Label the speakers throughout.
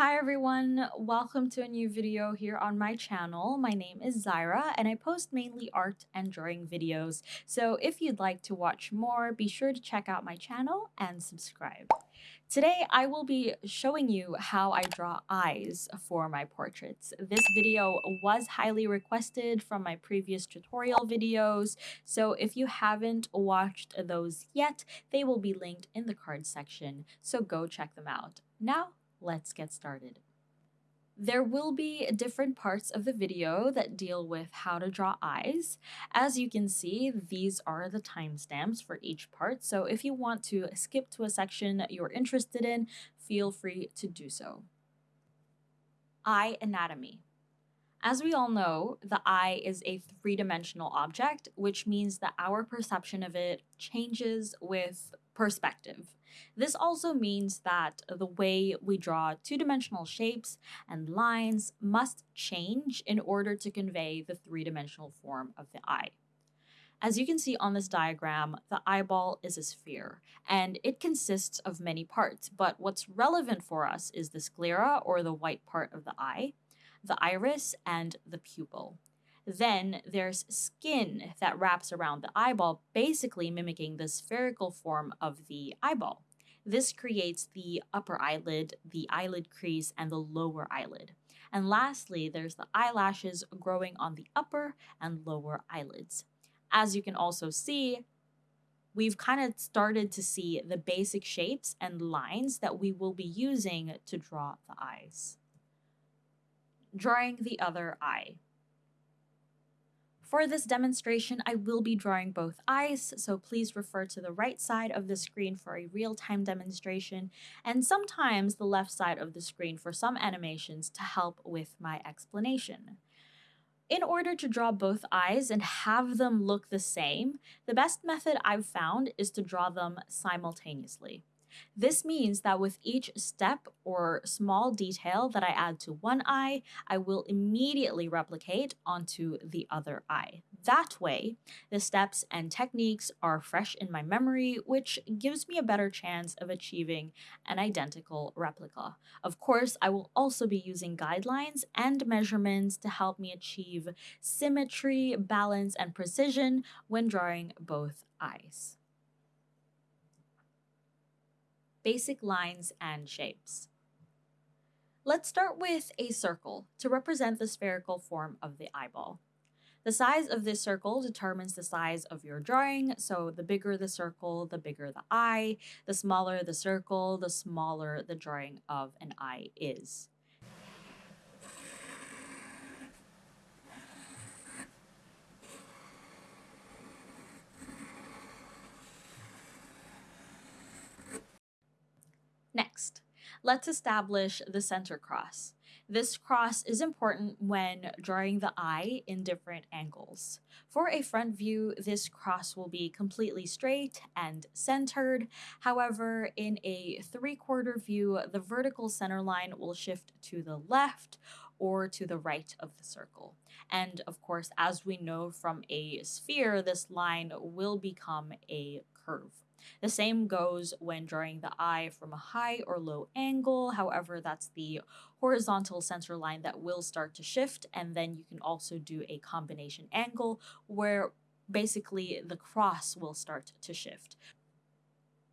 Speaker 1: Hi everyone, welcome to a new video here on my channel. My name is Zyra and I post mainly art and drawing videos. So if you'd like to watch more, be sure to check out my channel and subscribe. Today I will be showing you how I draw eyes for my portraits. This video was highly requested from my previous tutorial videos, so if you haven't watched those yet, they will be linked in the card section, so go check them out. Now, let's get started. There will be different parts of the video that deal with how to draw eyes. As you can see, these are the timestamps for each part, so if you want to skip to a section that you're interested in, feel free to do so. Eye anatomy. As we all know, the eye is a three-dimensional object, which means that our perception of it changes with perspective. This also means that the way we draw two-dimensional shapes and lines must change in order to convey the three-dimensional form of the eye. As you can see on this diagram, the eyeball is a sphere, and it consists of many parts, but what's relevant for us is the sclera, or the white part of the eye, the iris, and the pupil. Then there's skin that wraps around the eyeball, basically mimicking the spherical form of the eyeball. This creates the upper eyelid, the eyelid crease, and the lower eyelid. And lastly, there's the eyelashes growing on the upper and lower eyelids. As you can also see, we've kind of started to see the basic shapes and lines that we will be using to draw the eyes. Drawing the other eye. For this demonstration, I will be drawing both eyes, so please refer to the right side of the screen for a real-time demonstration, and sometimes the left side of the screen for some animations to help with my explanation. In order to draw both eyes and have them look the same, the best method I've found is to draw them simultaneously. This means that with each step or small detail that I add to one eye, I will immediately replicate onto the other eye. That way, the steps and techniques are fresh in my memory, which gives me a better chance of achieving an identical replica. Of course, I will also be using guidelines and measurements to help me achieve symmetry, balance, and precision when drawing both eyes basic lines and shapes. Let's start with a circle to represent the spherical form of the eyeball. The size of this circle determines the size of your drawing, so the bigger the circle, the bigger the eye, the smaller the circle, the smaller the drawing of an eye is. Next, let's establish the center cross. This cross is important when drawing the eye in different angles. For a front view, this cross will be completely straight and centered. However, in a three-quarter view, the vertical center line will shift to the left or to the right of the circle. And of course, as we know from a sphere, this line will become a curve. The same goes when drawing the eye from a high or low angle. However, that's the horizontal center line that will start to shift. And then you can also do a combination angle where basically the cross will start to shift.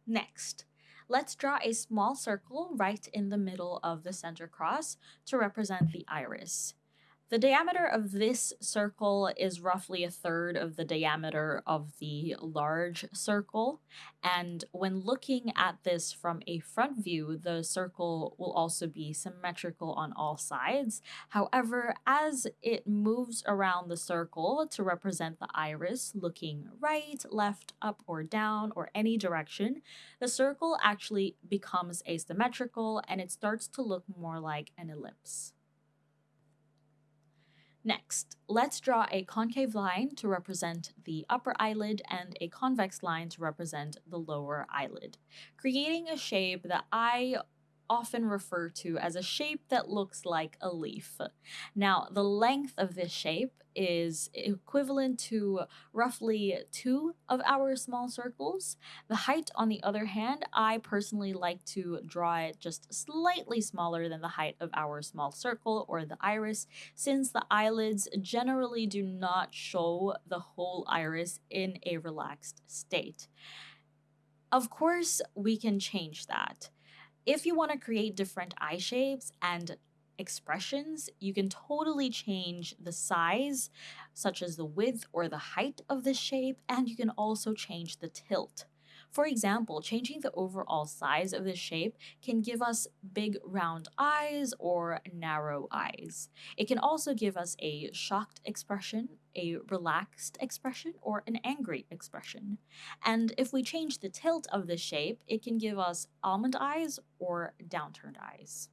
Speaker 1: Next, let's draw a small circle right in the middle of the center cross to represent the iris. The diameter of this circle is roughly a third of the diameter of the large circle. And when looking at this from a front view, the circle will also be symmetrical on all sides. However, as it moves around the circle to represent the iris looking right, left, up, or down, or any direction, the circle actually becomes asymmetrical and it starts to look more like an ellipse. Next, let's draw a concave line to represent the upper eyelid and a convex line to represent the lower eyelid, creating a shape that I often referred to as a shape that looks like a leaf. Now, the length of this shape is equivalent to roughly two of our small circles. The height, on the other hand, I personally like to draw it just slightly smaller than the height of our small circle or the iris, since the eyelids generally do not show the whole iris in a relaxed state. Of course, we can change that. If you want to create different eye shapes and expressions, you can totally change the size, such as the width or the height of the shape, and you can also change the tilt. For example, changing the overall size of the shape can give us big round eyes or narrow eyes. It can also give us a shocked expression, a relaxed expression, or an angry expression. And if we change the tilt of the shape, it can give us almond eyes or downturned eyes.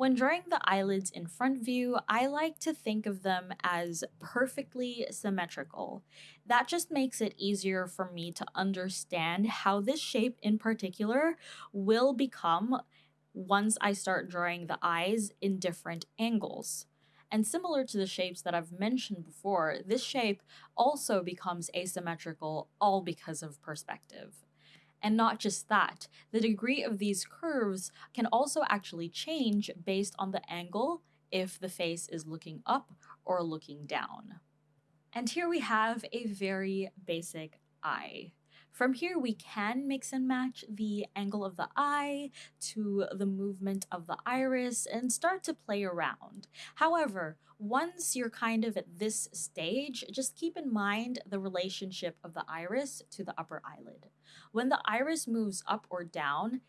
Speaker 1: When drawing the eyelids in front view, I like to think of them as perfectly symmetrical. That just makes it easier for me to understand how this shape in particular will become once I start drawing the eyes in different angles. And similar to the shapes that I've mentioned before, this shape also becomes asymmetrical all because of perspective. And not just that, the degree of these curves can also actually change based on the angle if the face is looking up or looking down. And here we have a very basic eye. From here, we can mix and match the angle of the eye to the movement of the iris and start to play around. However, once you're kind of at this stage, just keep in mind the relationship of the iris to the upper eyelid. When the iris moves up or down,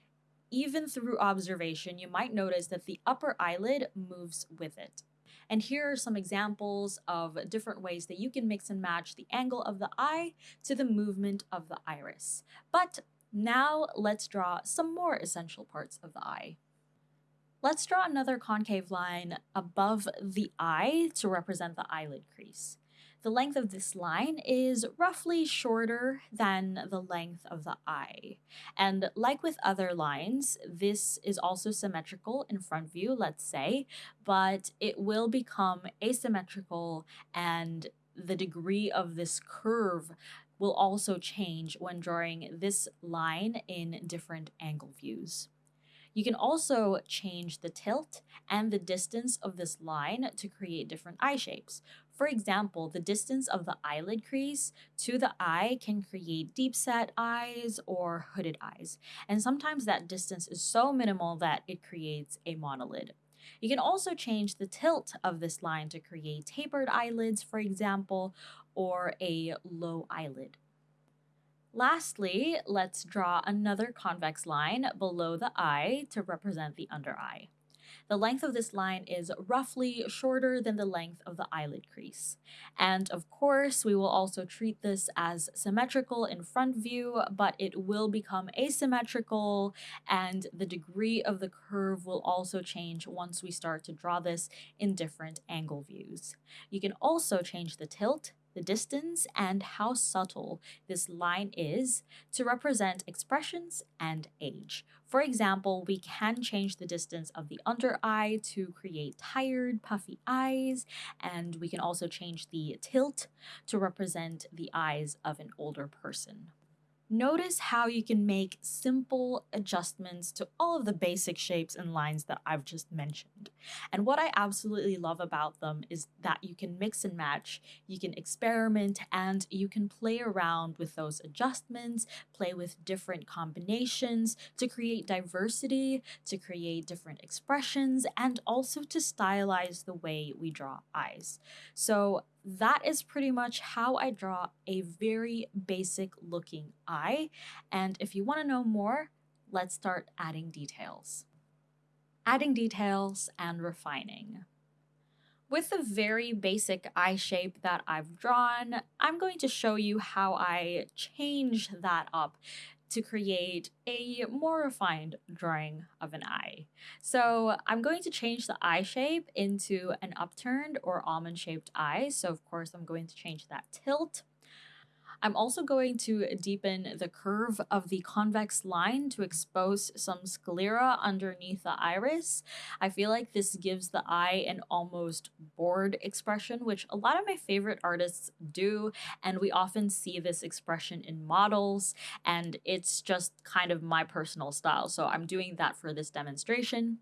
Speaker 1: even through observation, you might notice that the upper eyelid moves with it. And here are some examples of different ways that you can mix and match the angle of the eye to the movement of the iris. But now let's draw some more essential parts of the eye. Let's draw another concave line above the eye to represent the eyelid crease. The length of this line is roughly shorter than the length of the eye. And like with other lines, this is also symmetrical in front view, let's say, but it will become asymmetrical and the degree of this curve will also change when drawing this line in different angle views. You can also change the tilt and the distance of this line to create different eye shapes. For example, the distance of the eyelid crease to the eye can create deep set eyes or hooded eyes. And sometimes that distance is so minimal that it creates a monolid. You can also change the tilt of this line to create tapered eyelids, for example, or a low eyelid. Lastly, let's draw another convex line below the eye to represent the under eye. The length of this line is roughly shorter than the length of the eyelid crease. And of course, we will also treat this as symmetrical in front view, but it will become asymmetrical and the degree of the curve will also change once we start to draw this in different angle views. You can also change the tilt the distance, and how subtle this line is to represent expressions and age. For example, we can change the distance of the under eye to create tired, puffy eyes, and we can also change the tilt to represent the eyes of an older person. Notice how you can make simple adjustments to all of the basic shapes and lines that I've just mentioned. And what I absolutely love about them is that you can mix and match, you can experiment, and you can play around with those adjustments, play with different combinations to create diversity, to create different expressions, and also to stylize the way we draw eyes. So that is pretty much how I draw a very basic looking eye. And if you want to know more, let's start adding details. Adding details and refining. With the very basic eye shape that I've drawn, I'm going to show you how I change that up to create a more refined drawing of an eye. So I'm going to change the eye shape into an upturned or almond shaped eye. So of course I'm going to change that tilt. I'm also going to deepen the curve of the convex line to expose some sclera underneath the iris. I feel like this gives the eye an almost bored expression, which a lot of my favorite artists do, and we often see this expression in models, and it's just kind of my personal style, so I'm doing that for this demonstration.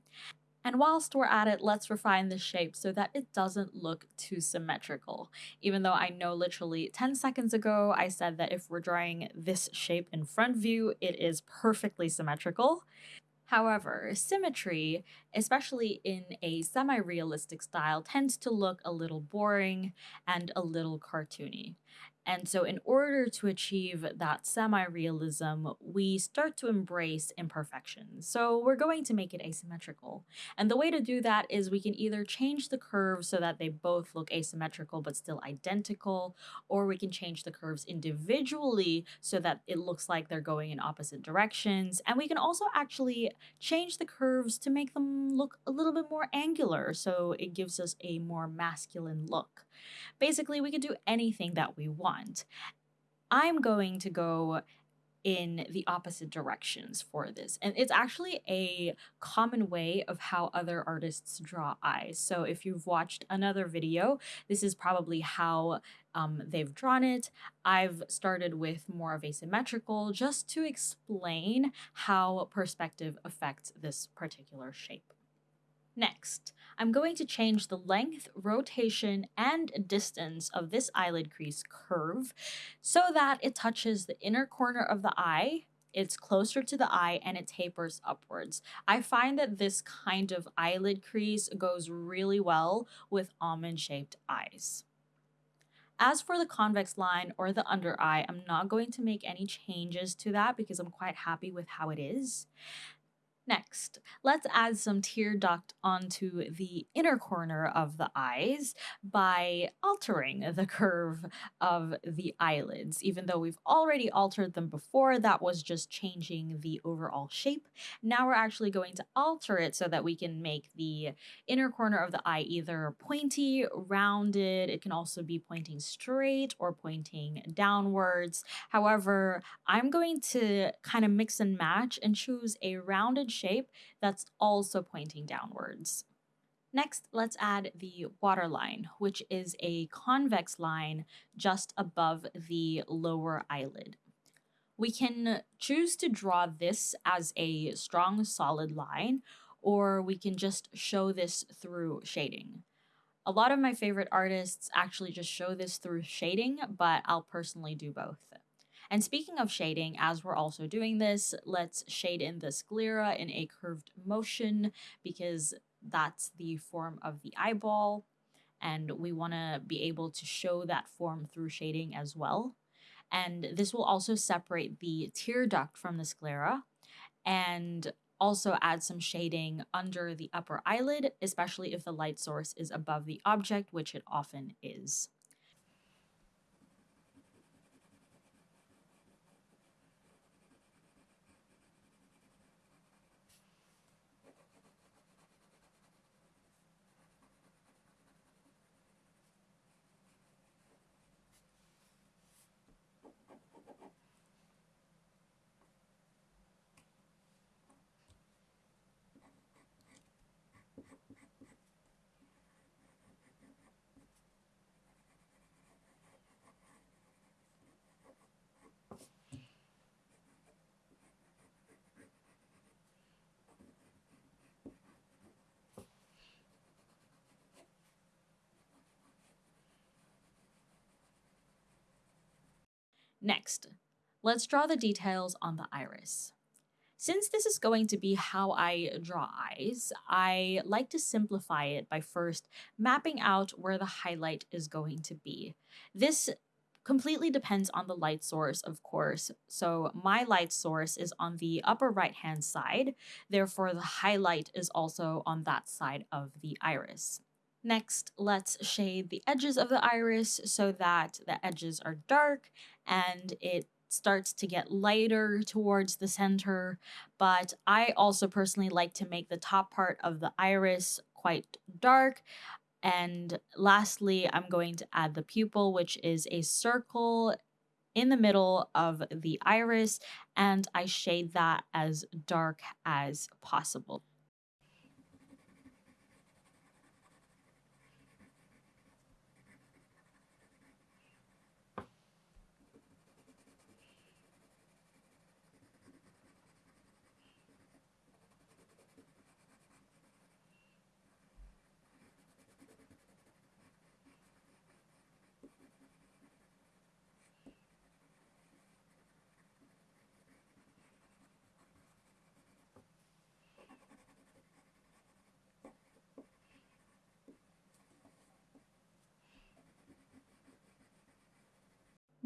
Speaker 1: And whilst we're at it, let's refine the shape so that it doesn't look too symmetrical. Even though I know literally 10 seconds ago I said that if we're drawing this shape in front view, it is perfectly symmetrical. However, symmetry, especially in a semi realistic style, tends to look a little boring and a little cartoony. And so, in order to achieve that semi realism, we start to embrace imperfections. So, we're going to make it asymmetrical. And the way to do that is we can either change the curves so that they both look asymmetrical but still identical, or we can change the curves individually so that it looks like they're going in opposite directions. And we can also actually change the curves to make them look a little bit more angular so it gives us a more masculine look. Basically, we can do anything that we want. I'm going to go in the opposite directions for this. And it's actually a common way of how other artists draw eyes. So if you've watched another video, this is probably how um, they've drawn it. I've started with more of a symmetrical just to explain how perspective affects this particular shape. Next, I'm going to change the length, rotation, and distance of this eyelid crease curve so that it touches the inner corner of the eye it's closer to the eye and it tapers upwards. I find that this kind of eyelid crease goes really well with almond shaped eyes. As for the convex line or the under eye, I'm not going to make any changes to that because I'm quite happy with how it is. Next, let's add some tear duct onto the inner corner of the eyes by altering the curve of the eyelids. Even though we've already altered them before, that was just changing the overall shape. Now we're actually going to alter it so that we can make the inner corner of the eye either pointy, rounded, it can also be pointing straight or pointing downwards. However, I'm going to kind of mix and match and choose a rounded shape that's also pointing downwards. Next, let's add the waterline, which is a convex line just above the lower eyelid. We can choose to draw this as a strong solid line, or we can just show this through shading. A lot of my favorite artists actually just show this through shading, but I'll personally do both. And speaking of shading, as we're also doing this, let's shade in the sclera in a curved motion because that's the form of the eyeball. And we want to be able to show that form through shading as well. And this will also separate the tear duct from the sclera and also add some shading under the upper eyelid, especially if the light source is above the object, which it often is. Next, let's draw the details on the iris. Since this is going to be how I draw eyes, I like to simplify it by first mapping out where the highlight is going to be. This completely depends on the light source, of course. So my light source is on the upper right hand side, therefore the highlight is also on that side of the iris. Next, let's shade the edges of the iris so that the edges are dark and it starts to get lighter towards the center. But I also personally like to make the top part of the iris quite dark. And lastly, I'm going to add the pupil, which is a circle in the middle of the iris and I shade that as dark as possible.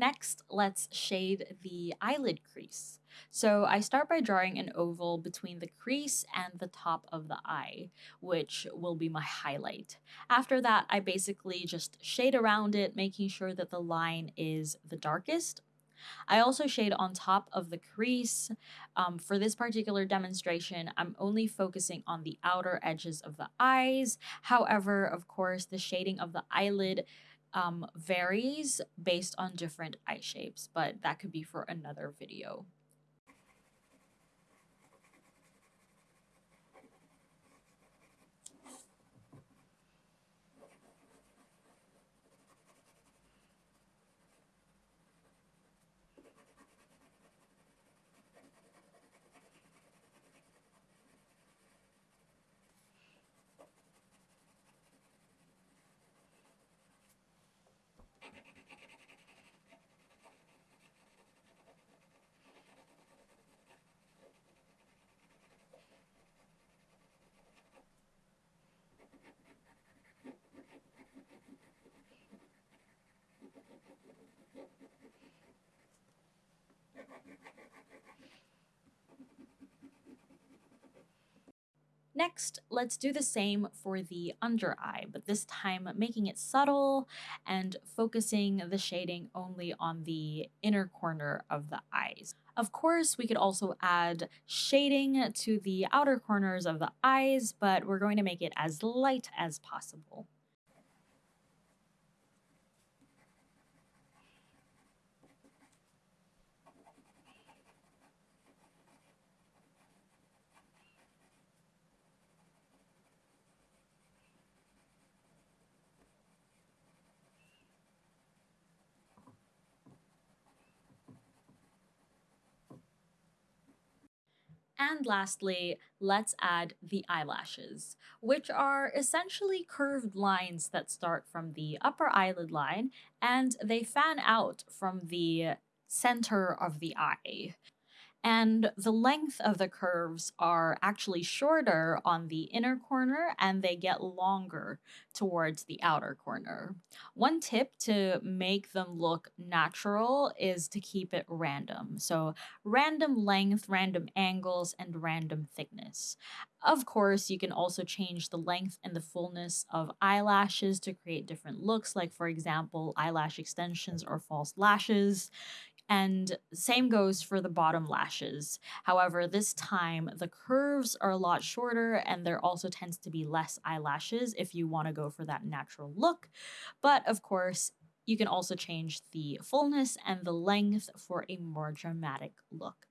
Speaker 1: Next, let's shade the eyelid crease. So I start by drawing an oval between the crease and the top of the eye, which will be my highlight. After that, I basically just shade around it, making sure that the line is the darkest. I also shade on top of the crease. Um, for this particular demonstration, I'm only focusing on the outer edges of the eyes. However, of course, the shading of the eyelid um, varies based on different eye shapes, but that could be for another video. Next, let's do the same for the under eye, but this time making it subtle and focusing the shading only on the inner corner of the eyes. Of course, we could also add shading to the outer corners of the eyes, but we're going to make it as light as possible. And lastly, let's add the eyelashes, which are essentially curved lines that start from the upper eyelid line and they fan out from the center of the eye and the length of the curves are actually shorter on the inner corner and they get longer towards the outer corner. One tip to make them look natural is to keep it random. So, random length, random angles, and random thickness. Of course, you can also change the length and the fullness of eyelashes to create different looks, like, for example, eyelash extensions or false lashes. And same goes for the bottom lashes. However, this time the curves are a lot shorter and there also tends to be less eyelashes if you want to go for that natural look. But of course, you can also change the fullness and the length for a more dramatic look.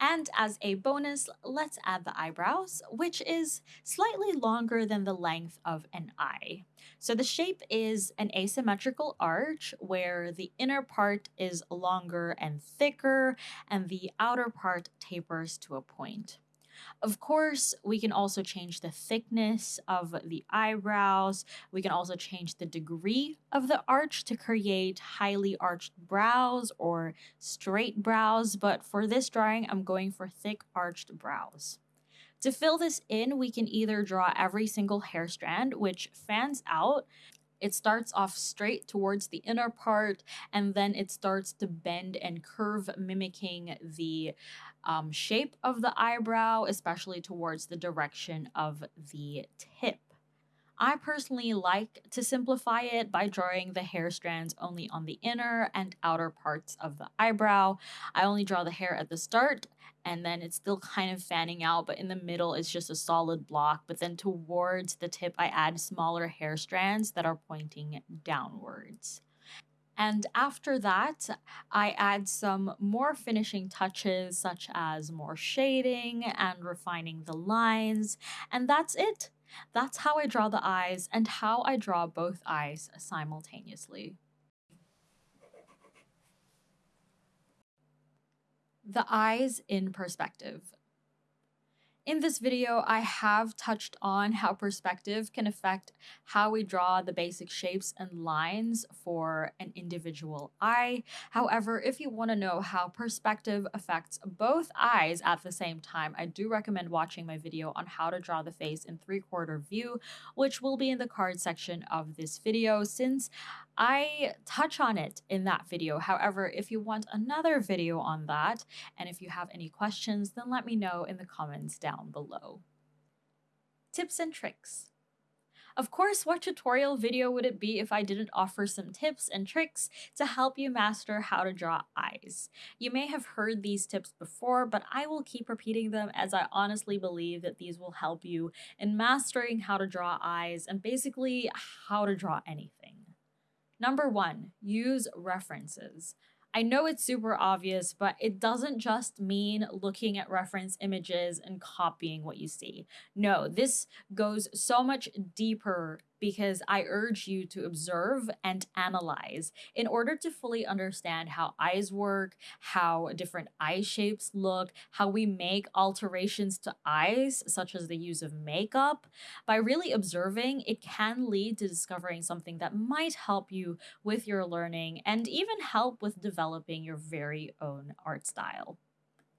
Speaker 1: And as a bonus, let's add the eyebrows, which is slightly longer than the length of an eye. So the shape is an asymmetrical arch where the inner part is longer and thicker and the outer part tapers to a point. Of course, we can also change the thickness of the eyebrows. We can also change the degree of the arch to create highly arched brows or straight brows. But for this drawing, I'm going for thick arched brows. To fill this in, we can either draw every single hair strand, which fans out, It starts off straight towards the inner part and then it starts to bend and curve, mimicking the um, shape of the eyebrow, especially towards the direction of the tip. I personally like to simplify it by drawing the hair strands only on the inner and outer parts of the eyebrow. I only draw the hair at the start and then it's still kind of fanning out, but in the middle it's just a solid block. But then towards the tip, I add smaller hair strands that are pointing downwards. And after that, I add some more finishing touches, such as more shading and refining the lines. And that's it. That's how I draw the eyes and how I draw both eyes simultaneously. The eyes in perspective. In this video, I have touched on how perspective can affect how we draw the basic shapes and lines for an individual eye. However, if you want to know how perspective affects both eyes at the same time, I do recommend watching my video on how to draw the face in three-quarter view, which will be in the card section of this video since I touch on it in that video. However, if you want another video on that, and if you have any questions, then let me know in the comments down below. Tips and tricks. Of course, what tutorial video would it be if I didn't offer some tips and tricks to help you master how to draw eyes? You may have heard these tips before, but I will keep repeating them as I honestly believe that these will help you in mastering how to draw eyes and basically how to draw anything. Number one, use references. I know it's super obvious, but it doesn't just mean looking at reference images and copying what you see. No, this goes so much deeper because I urge you to observe and analyze in order to fully understand how eyes work, how different eye shapes look, how we make alterations to eyes, such as the use of makeup. By really observing, it can lead to discovering something that might help you with your learning and even help with developing your very own art style.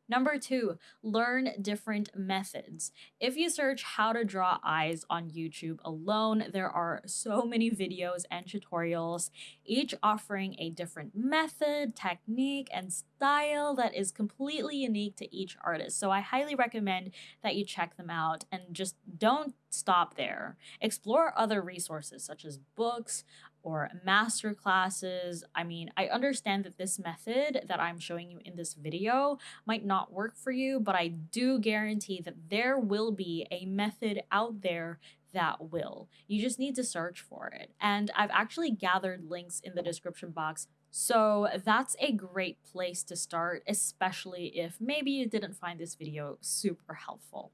Speaker 1: Number two, learn different methods. If you search how to draw eyes on YouTube alone, there are so many videos and tutorials, each offering a different method, technique, and style that is completely unique to each artist. So I highly recommend that you check them out and just don't stop there. Explore other resources such as books, or master classes. I mean, I understand that this method that I'm showing you in this video might not work for you, but I do guarantee that there will be a method out there that will. You just need to search for it. And I've actually gathered links in the description box so that's a great place to start, especially if maybe you didn't find this video super helpful.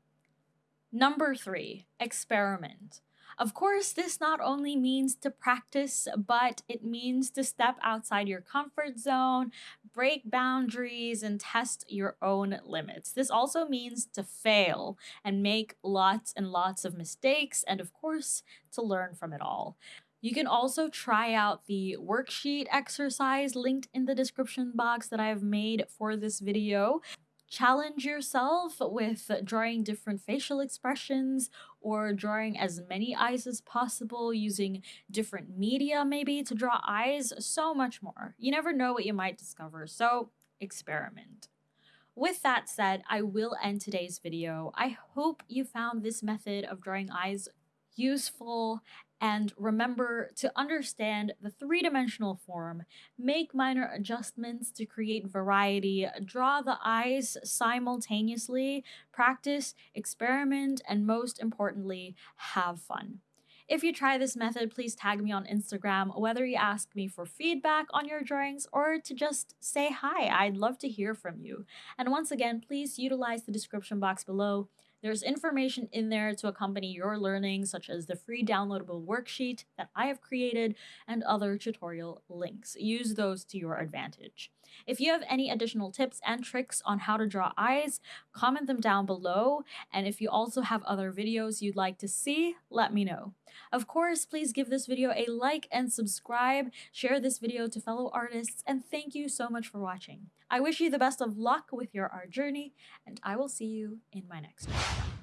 Speaker 1: Number three, experiment. Of course, this not only means to practice, but it means to step outside your comfort zone, break boundaries, and test your own limits. This also means to fail and make lots and lots of mistakes, and of course, to learn from it all. You can also try out the worksheet exercise linked in the description box that I've made for this video challenge yourself with drawing different facial expressions or drawing as many eyes as possible using different media maybe to draw eyes, so much more. You never know what you might discover, so experiment. With that said, I will end today's video. I hope you found this method of drawing eyes useful and remember to understand the three-dimensional form, make minor adjustments to create variety, draw the eyes simultaneously, practice, experiment, and most importantly, have fun. If you try this method, please tag me on Instagram, whether you ask me for feedback on your drawings or to just say hi. I'd love to hear from you. And once again, please utilize the description box below there's information in there to accompany your learning, such as the free downloadable worksheet that I have created and other tutorial links. Use those to your advantage. If you have any additional tips and tricks on how to draw eyes, comment them down below. And if you also have other videos you'd like to see, let me know. Of course, please give this video a like and subscribe, share this video to fellow artists, and thank you so much for watching. I wish you the best of luck with your art journey, and I will see you in my next one.